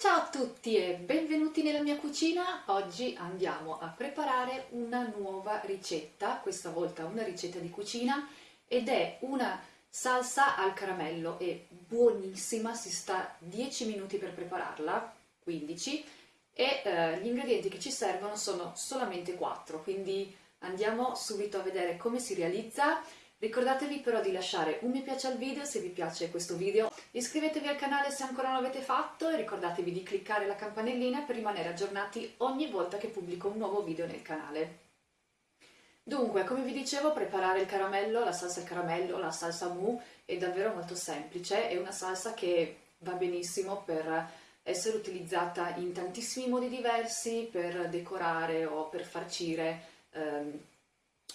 Ciao a tutti e benvenuti nella mia cucina. Oggi andiamo a preparare una nuova ricetta, questa volta una ricetta di cucina ed è una salsa al caramello, è buonissima, si sta 10 minuti per prepararla, 15, e eh, gli ingredienti che ci servono sono solamente 4, quindi andiamo subito a vedere come si realizza Ricordatevi però di lasciare un mi piace al video se vi piace questo video, iscrivetevi al canale se ancora non l'avete fatto e ricordatevi di cliccare la campanellina per rimanere aggiornati ogni volta che pubblico un nuovo video nel canale. Dunque, come vi dicevo, preparare il caramello, la salsa al caramello, la salsa mu è davvero molto semplice, è una salsa che va benissimo per essere utilizzata in tantissimi modi diversi, per decorare o per farcire, ehm,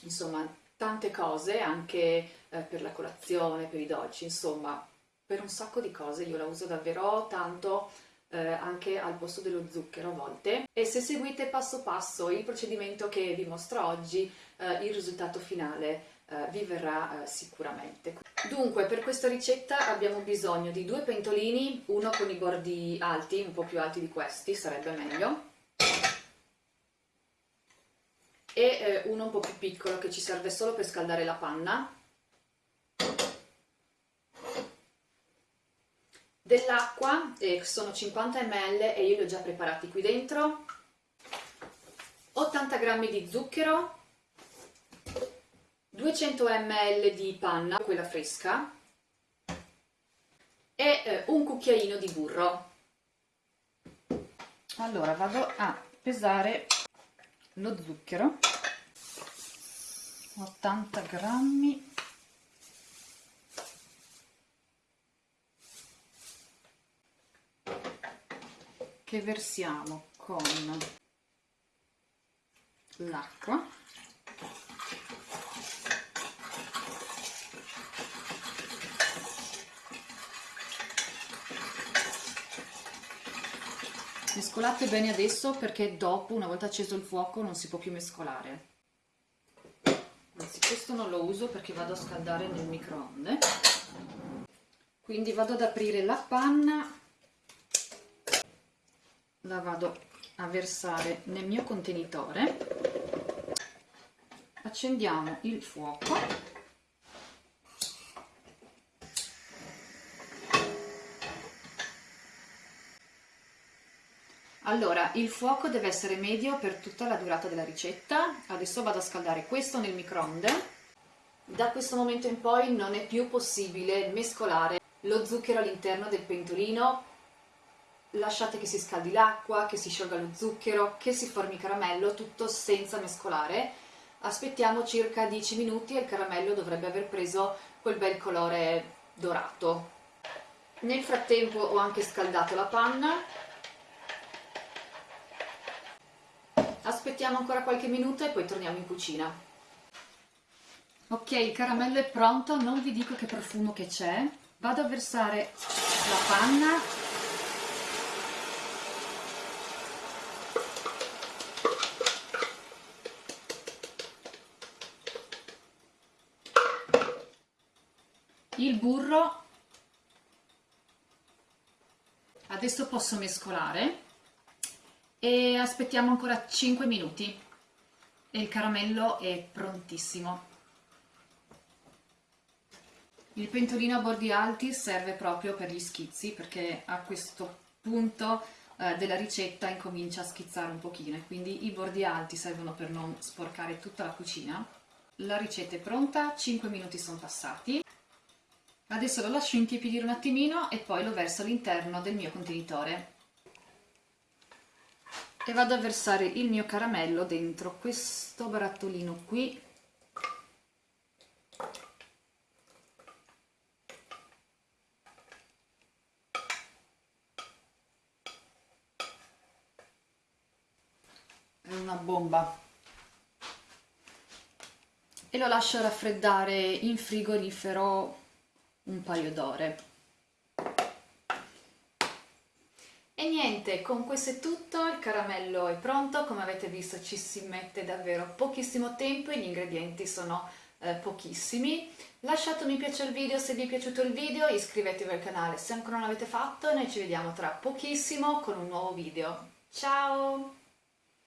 insomma tante cose, anche eh, per la colazione, per i dolci, insomma, per un sacco di cose. Io la uso davvero tanto eh, anche al posto dello zucchero a volte. E se seguite passo passo il procedimento che vi mostro oggi, eh, il risultato finale eh, vi verrà eh, sicuramente. Dunque, per questa ricetta abbiamo bisogno di due pentolini, uno con i bordi alti, un po' più alti di questi, sarebbe meglio, e eh, uno un po' più piccolo che ci serve solo per scaldare la panna. Dell'acqua, eh, sono 50 ml e io li ho già preparati qui dentro. 80 g di zucchero. 200 ml di panna, quella fresca. E eh, un cucchiaino di burro. Allora vado a pesare lo zucchero. 80 grammi. Che versiamo con l'acqua mescolate bene adesso perché dopo una volta acceso il fuoco non si può più mescolare. Anzi questo non lo uso perché vado a scaldare nel microonde. Quindi vado ad aprire la panna. La vado a versare nel mio contenitore. Accendiamo il fuoco Allora, il fuoco deve essere medio per tutta la durata della ricetta. Adesso vado a scaldare questo nel microonde. Da questo momento in poi non è più possibile mescolare lo zucchero all'interno del pentolino. Lasciate che si scaldi l'acqua, che si sciolga lo zucchero, che si formi caramello, tutto senza mescolare. Aspettiamo circa 10 minuti e il caramello dovrebbe aver preso quel bel colore dorato. Nel frattempo ho anche scaldato la panna aspettiamo ancora qualche minuto e poi torniamo in cucina. Ok il caramello è pronto non vi dico che profumo che c'è. Vado a versare la panna. Il burro. Adesso posso mescolare e aspettiamo ancora 5 minuti e il caramello è prontissimo. Il pentolino a bordi alti serve proprio per gli schizzi perché a questo punto eh, della ricetta incomincia a schizzare un pochino e quindi i bordi alti servono per non sporcare tutta la cucina. La ricetta è pronta, 5 minuti sono passati. Adesso lo lascio intiepidire un attimino e poi lo verso all'interno del mio contenitore e vado a versare il mio caramello dentro questo barattolino qui. È una bomba. E lo lascio raffreddare in frigorifero un paio d'ore E niente, con questo è tutto, il caramello è pronto, come avete visto ci si mette davvero pochissimo tempo e gli ingredienti sono eh, pochissimi. Lasciate un mi piace al video se vi è piaciuto il video, iscrivetevi al canale se ancora non l'avete fatto e noi ci vediamo tra pochissimo con un nuovo video. Ciao!